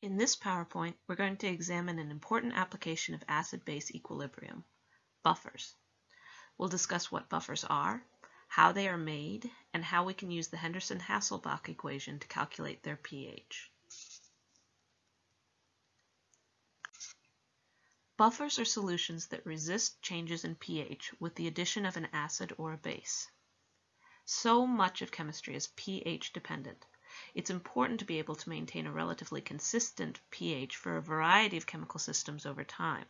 In this PowerPoint, we're going to examine an important application of acid-base equilibrium, buffers. We'll discuss what buffers are, how they are made, and how we can use the Henderson-Hasselbalch equation to calculate their pH. Buffers are solutions that resist changes in pH with the addition of an acid or a base. So much of chemistry is pH dependent. It's important to be able to maintain a relatively consistent pH for a variety of chemical systems over time,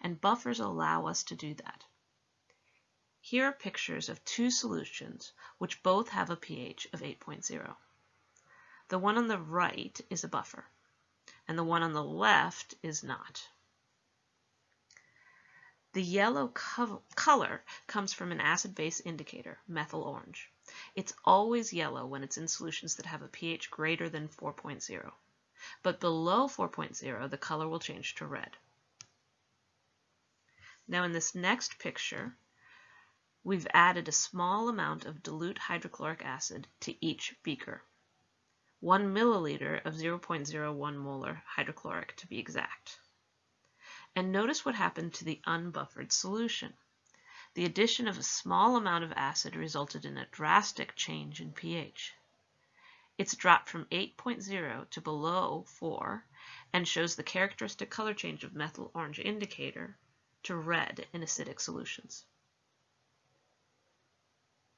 and buffers allow us to do that. Here are pictures of two solutions which both have a pH of 8.0. The one on the right is a buffer, and the one on the left is not. The yellow co color comes from an acid-base indicator, methyl orange. It's always yellow when it's in solutions that have a pH greater than 4.0. But below 4.0, the color will change to red. Now in this next picture, we've added a small amount of dilute hydrochloric acid to each beaker. 1 milliliter of 0.01 molar hydrochloric to be exact. And notice what happened to the unbuffered solution. The addition of a small amount of acid resulted in a drastic change in pH. It's dropped from 8.0 to below 4 and shows the characteristic color change of methyl orange indicator to red in acidic solutions.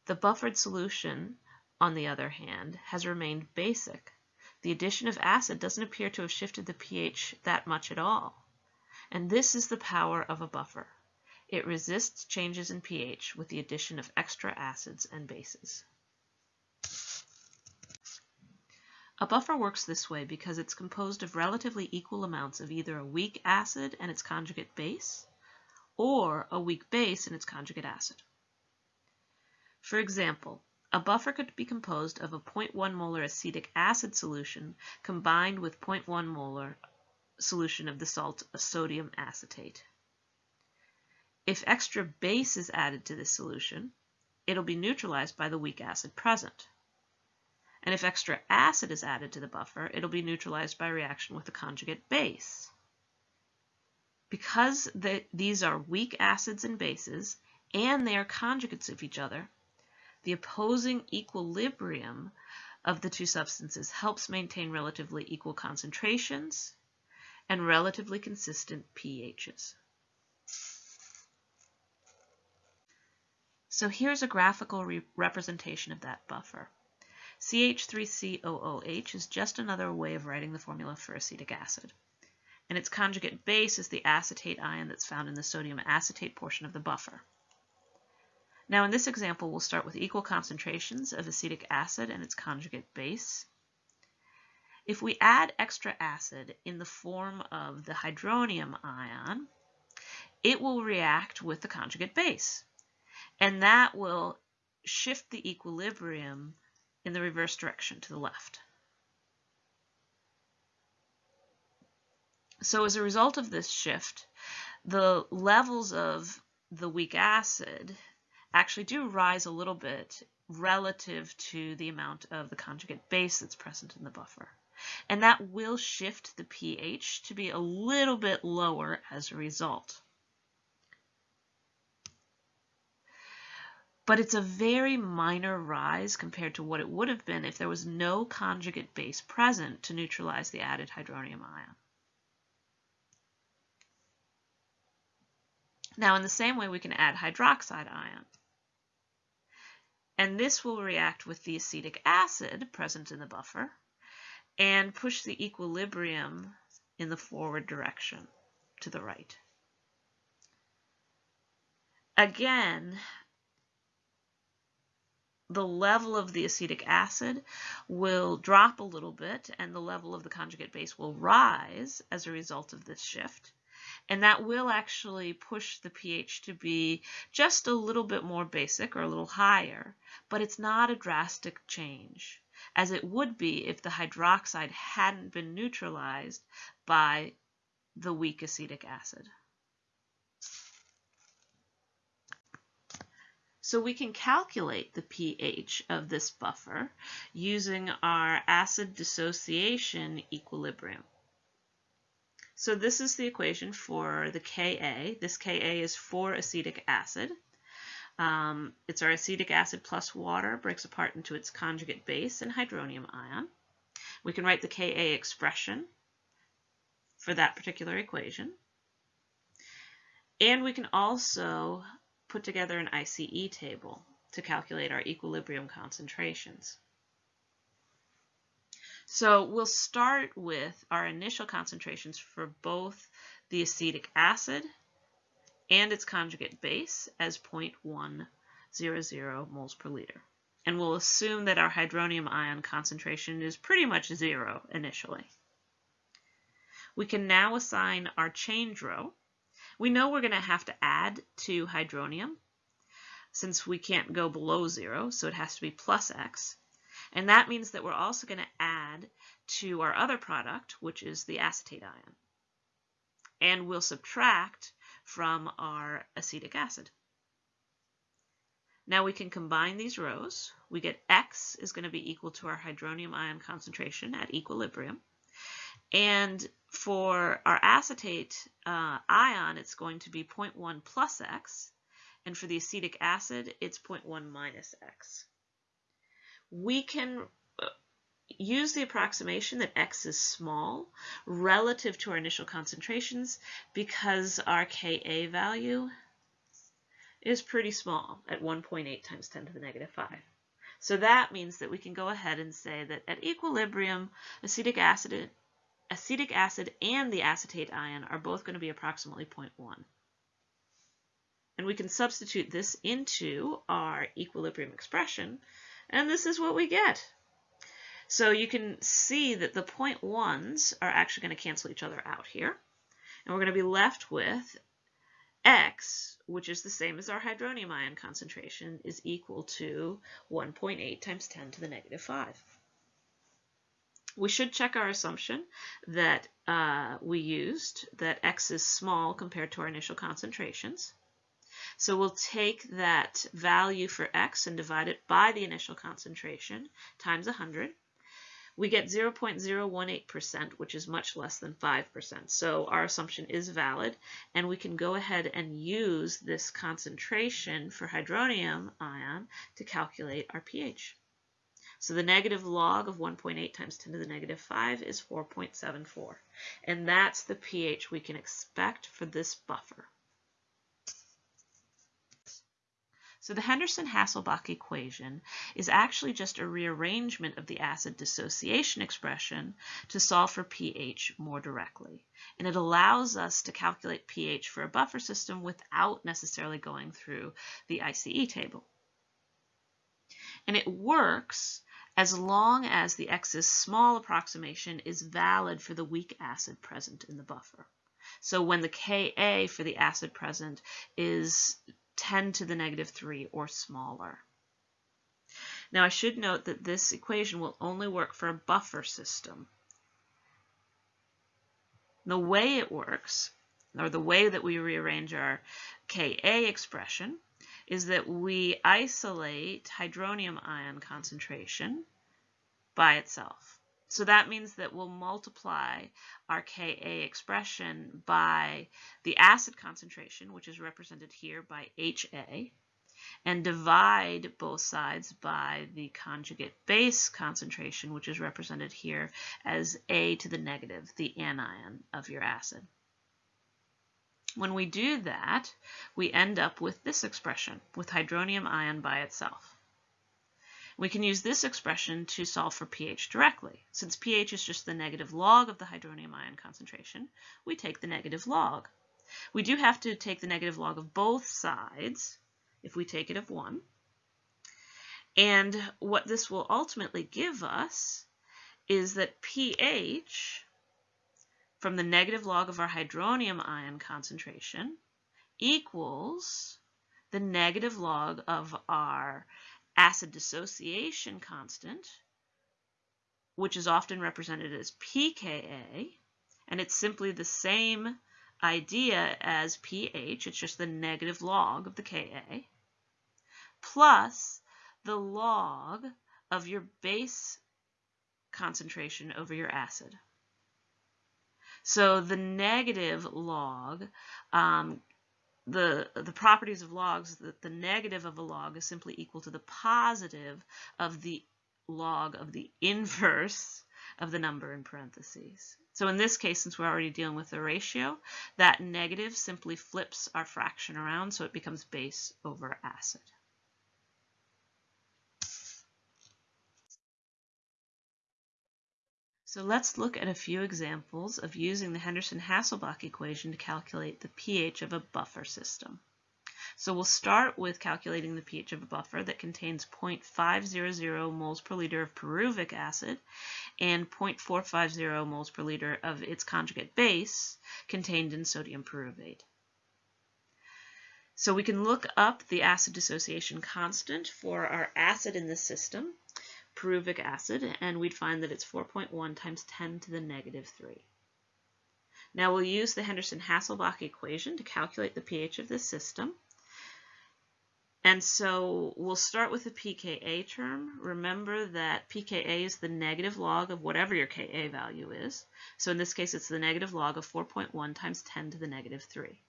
The buffered solution, on the other hand, has remained basic. The addition of acid doesn't appear to have shifted the pH that much at all. And this is the power of a buffer. It resists changes in pH with the addition of extra acids and bases. A buffer works this way because it's composed of relatively equal amounts of either a weak acid and its conjugate base, or a weak base and its conjugate acid. For example, a buffer could be composed of a 0.1 molar acetic acid solution combined with 0.1 molar solution of the salt of sodium acetate. If extra base is added to this solution, it'll be neutralized by the weak acid present. And if extra acid is added to the buffer, it'll be neutralized by reaction with the conjugate base. Because the, these are weak acids and bases, and they are conjugates of each other, the opposing equilibrium of the two substances helps maintain relatively equal concentrations and relatively consistent pHs. So here's a graphical re representation of that buffer. CH3COOH is just another way of writing the formula for acetic acid. And its conjugate base is the acetate ion that's found in the sodium acetate portion of the buffer. Now in this example, we'll start with equal concentrations of acetic acid and its conjugate base. If we add extra acid in the form of the hydronium ion, it will react with the conjugate base. And that will shift the equilibrium in the reverse direction to the left. So as a result of this shift, the levels of the weak acid actually do rise a little bit relative to the amount of the conjugate base that's present in the buffer and that will shift the pH to be a little bit lower as a result. But it's a very minor rise compared to what it would have been if there was no conjugate base present to neutralize the added hydronium ion. Now, in the same way, we can add hydroxide ion. And this will react with the acetic acid present in the buffer and push the equilibrium in the forward direction to the right. Again, the level of the acetic acid will drop a little bit and the level of the conjugate base will rise as a result of this shift. And that will actually push the pH to be just a little bit more basic or a little higher, but it's not a drastic change as it would be if the hydroxide hadn't been neutralized by the weak acetic acid. So we can calculate the pH of this buffer using our acid dissociation equilibrium. So this is the equation for the Ka. This Ka is for acetic acid. Um, it's our acetic acid plus water, breaks apart into its conjugate base and hydronium ion. We can write the Ka expression for that particular equation. And we can also put together an ICE table to calculate our equilibrium concentrations. So we'll start with our initial concentrations for both the acetic acid and its conjugate base as 0.100 moles per liter. And we'll assume that our hydronium ion concentration is pretty much zero initially. We can now assign our change row. We know we're going to have to add to hydronium since we can't go below zero, so it has to be plus x. And that means that we're also going to add to our other product, which is the acetate ion. And we'll subtract from our acetic acid. Now we can combine these rows. We get X is going to be equal to our hydronium ion concentration at equilibrium. And for our acetate uh, ion, it's going to be 0.1 plus X. And for the acetic acid, it's 0.1 minus X we can use the approximation that x is small relative to our initial concentrations because our Ka value is pretty small at 1.8 times 10 to the negative 5. So that means that we can go ahead and say that at equilibrium, acetic acid, acetic acid and the acetate ion are both going to be approximately 0.1. And we can substitute this into our equilibrium expression and this is what we get. So you can see that the point ones are actually going to cancel each other out here. And we're going to be left with x, which is the same as our hydronium ion concentration, is equal to 1.8 times 10 to the negative 5. We should check our assumption that uh, we used, that x is small compared to our initial concentrations. So we'll take that value for x and divide it by the initial concentration times 100. We get 0.018%, which is much less than 5%. So our assumption is valid, and we can go ahead and use this concentration for hydronium ion to calculate our pH. So the negative log of 1.8 times 10 to the negative 5 is 4.74. And that's the pH we can expect for this buffer. So the Henderson-Hasselbalch equation is actually just a rearrangement of the acid dissociation expression to solve for pH more directly. And it allows us to calculate pH for a buffer system without necessarily going through the ICE table. And it works as long as the X is small approximation is valid for the weak acid present in the buffer. So when the Ka for the acid present is 10 to the negative 3 or smaller. Now I should note that this equation will only work for a buffer system. The way it works, or the way that we rearrange our Ka expression, is that we isolate hydronium ion concentration by itself. So that means that we'll multiply our Ka expression by the acid concentration, which is represented here by Ha, and divide both sides by the conjugate base concentration, which is represented here as A to the negative, the anion of your acid. When we do that, we end up with this expression, with hydronium ion by itself. We can use this expression to solve for pH directly. Since pH is just the negative log of the hydronium ion concentration, we take the negative log. We do have to take the negative log of both sides if we take it of 1. And what this will ultimately give us is that pH from the negative log of our hydronium ion concentration equals the negative log of our acid dissociation constant, which is often represented as pKa, and it's simply the same idea as pH, it's just the negative log of the Ka, plus the log of your base concentration over your acid. So the negative log, um, the, the properties of logs, that the negative of a log is simply equal to the positive of the log of the inverse of the number in parentheses. So in this case, since we're already dealing with the ratio, that negative simply flips our fraction around so it becomes base over acid. So let's look at a few examples of using the Henderson-Hasselbalch equation to calculate the pH of a buffer system. So we'll start with calculating the pH of a buffer that contains 0.500 moles per liter of pyruvic acid and 0.450 moles per liter of its conjugate base contained in sodium pyruvate. So we can look up the acid dissociation constant for our acid in the system pyruvic acid, and we'd find that it's 4.1 times 10 to the negative 3. Now we'll use the Henderson-Hasselbalch equation to calculate the pH of this system. And so we'll start with the pKa term. Remember that pKa is the negative log of whatever your Ka value is. So in this case, it's the negative log of 4.1 times 10 to the negative 3.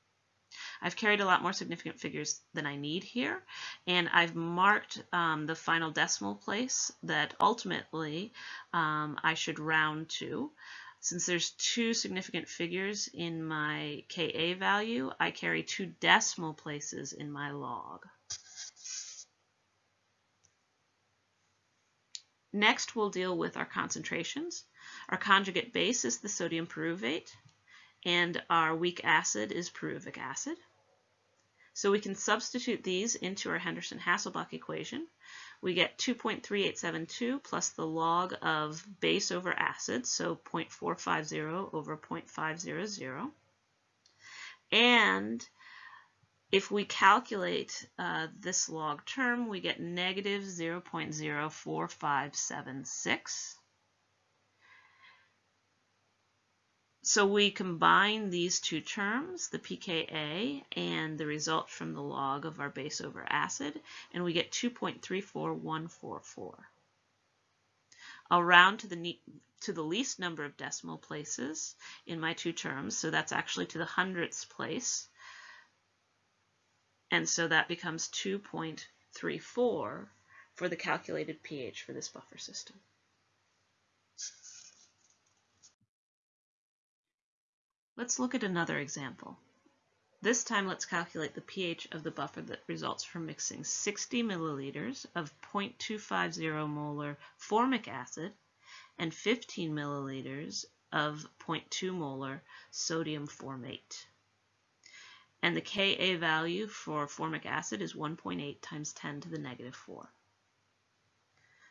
I've carried a lot more significant figures than I need here, and I've marked um, the final decimal place that ultimately um, I should round to. Since there's two significant figures in my Ka value, I carry two decimal places in my log. Next, we'll deal with our concentrations. Our conjugate base is the sodium pyruvate and our weak acid is pyruvic acid. So we can substitute these into our Henderson-Hasselbalch equation. We get 2.3872 plus the log of base over acid, so 0.450 over 0.500. And if we calculate uh, this log term, we get negative 0.04576. So we combine these two terms, the pKa and the result from the log of our base over acid, and we get 2.34144. I'll round to the, to the least number of decimal places in my two terms, so that's actually to the hundredths place. And so that becomes 2.34 for the calculated pH for this buffer system. Let's look at another example. This time let's calculate the pH of the buffer that results from mixing 60 milliliters of 0.250 molar formic acid and 15 milliliters of 0.2 molar sodium formate. And the Ka value for formic acid is 1.8 times 10 to the negative 4.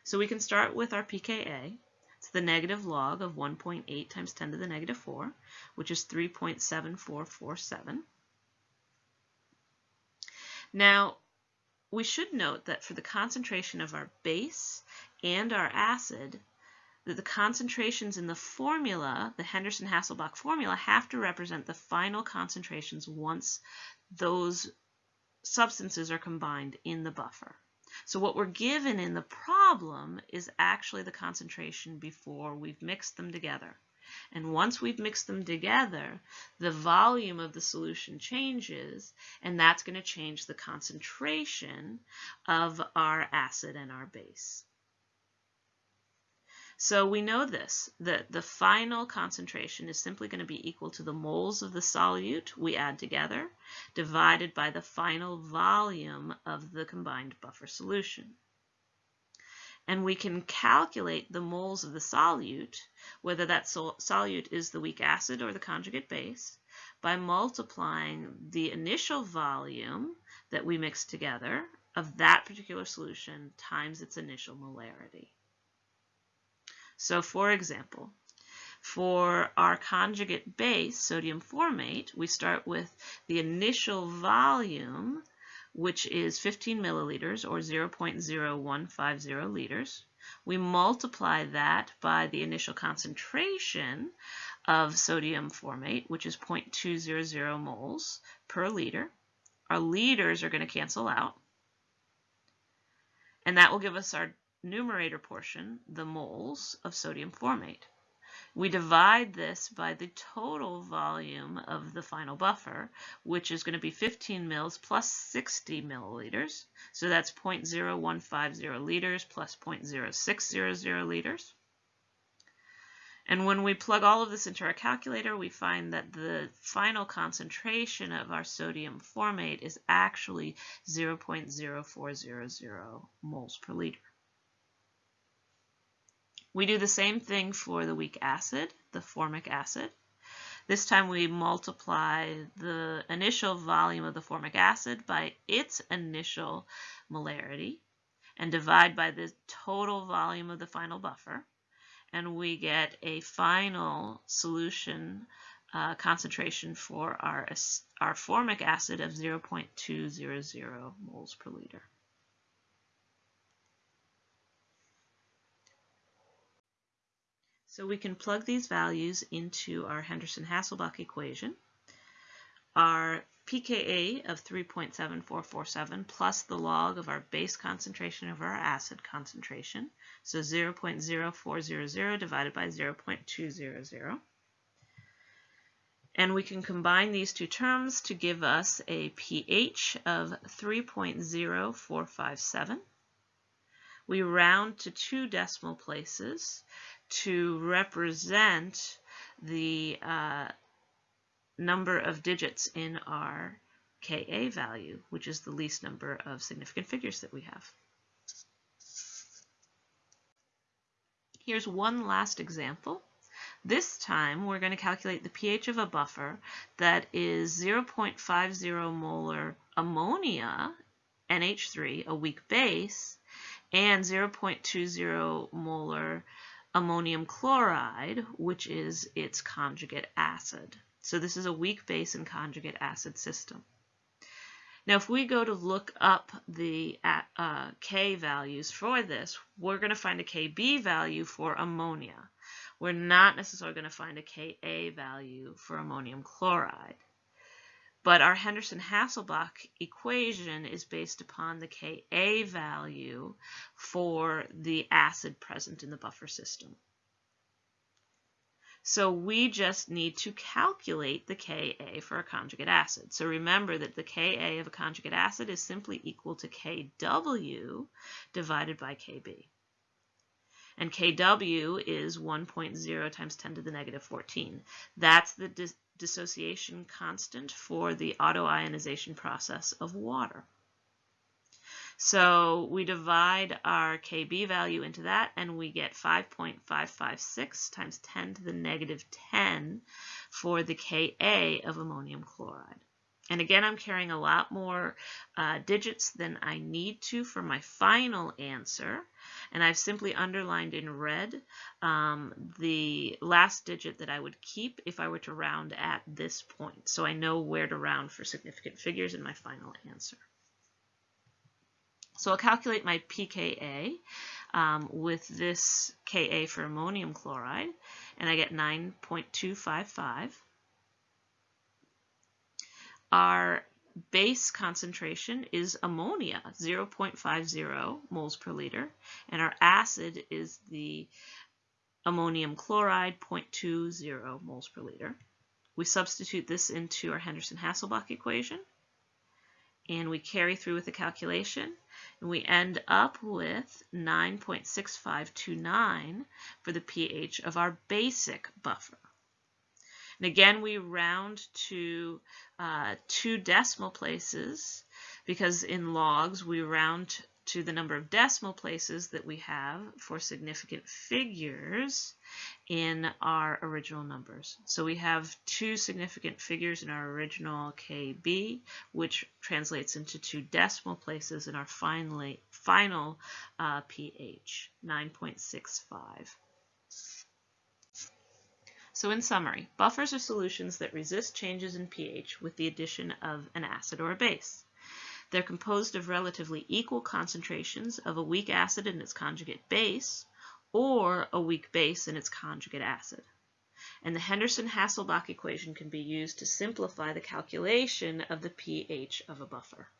So we can start with our pKa. The negative log of 1.8 times 10 to the negative 4, which is 3.7447. Now, we should note that for the concentration of our base and our acid, that the concentrations in the formula, the Henderson-Hasselbalch formula, have to represent the final concentrations once those substances are combined in the buffer. So what we're given in the problem is actually the concentration before we've mixed them together. And once we've mixed them together, the volume of the solution changes, and that's going to change the concentration of our acid and our base. So we know this, that the final concentration is simply going to be equal to the moles of the solute we add together divided by the final volume of the combined buffer solution. And we can calculate the moles of the solute, whether that solute is the weak acid or the conjugate base, by multiplying the initial volume that we mixed together of that particular solution times its initial molarity. So for example, for our conjugate base, sodium formate, we start with the initial volume, which is 15 milliliters or 0.0150 liters. We multiply that by the initial concentration of sodium formate, which is 0.200 moles per liter. Our liters are going to cancel out. And that will give us our numerator portion, the moles of sodium formate. We divide this by the total volume of the final buffer, which is going to be 15 mils plus 60 milliliters. So that's 0.0150 liters plus 0.0600 liters. And when we plug all of this into our calculator, we find that the final concentration of our sodium formate is actually 0.0400 moles per liter. We do the same thing for the weak acid, the formic acid. This time we multiply the initial volume of the formic acid by its initial molarity and divide by the total volume of the final buffer. And we get a final solution uh, concentration for our, our formic acid of 0.200 moles per liter. So we can plug these values into our Henderson-Hasselbalch equation. Our pKa of 3.7447 plus the log of our base concentration over our acid concentration, so 0.0400 divided by 0.200. And we can combine these two terms to give us a pH of 3.0457. We round to two decimal places to represent the uh, number of digits in our Ka value, which is the least number of significant figures that we have. Here's one last example. This time we're going to calculate the pH of a buffer that is 0.50 molar ammonia, NH3, a weak base, and 0.20 molar ammonium chloride, which is its conjugate acid. So this is a weak base and conjugate acid system. Now, if we go to look up the uh, K values for this, we're going to find a Kb value for ammonia. We're not necessarily going to find a Ka value for ammonium chloride. But our Henderson-Hasselbalch equation is based upon the Ka value for the acid present in the buffer system. So we just need to calculate the Ka for a conjugate acid. So remember that the Ka of a conjugate acid is simply equal to Kw divided by Kb. And Kw is 1.0 times 10 to the negative 14. That's the dissociation constant for the autoionization process of water. So we divide our Kb value into that and we get 5.556 times 10 to the negative 10 for the Ka of ammonium chloride. And again, I'm carrying a lot more uh, digits than I need to for my final answer. And I've simply underlined in red um, the last digit that I would keep if I were to round at this point. So I know where to round for significant figures in my final answer. So I'll calculate my pKa um, with this Ka for ammonium chloride, and I get 9.255. Our base concentration is ammonia, 0.50 moles per liter, and our acid is the ammonium chloride, 0.20 moles per liter. We substitute this into our Henderson-Hasselbalch equation, and we carry through with the calculation, and we end up with 9.6529 for the pH of our basic buffer. And again, we round to uh, two decimal places because in logs we round to the number of decimal places that we have for significant figures in our original numbers. So we have two significant figures in our original KB, which translates into two decimal places in our finally, final uh, pH, 9.65. So in summary, buffers are solutions that resist changes in pH with the addition of an acid or a base. They're composed of relatively equal concentrations of a weak acid and its conjugate base, or a weak base and its conjugate acid. And the Henderson-Hasselbalch equation can be used to simplify the calculation of the pH of a buffer.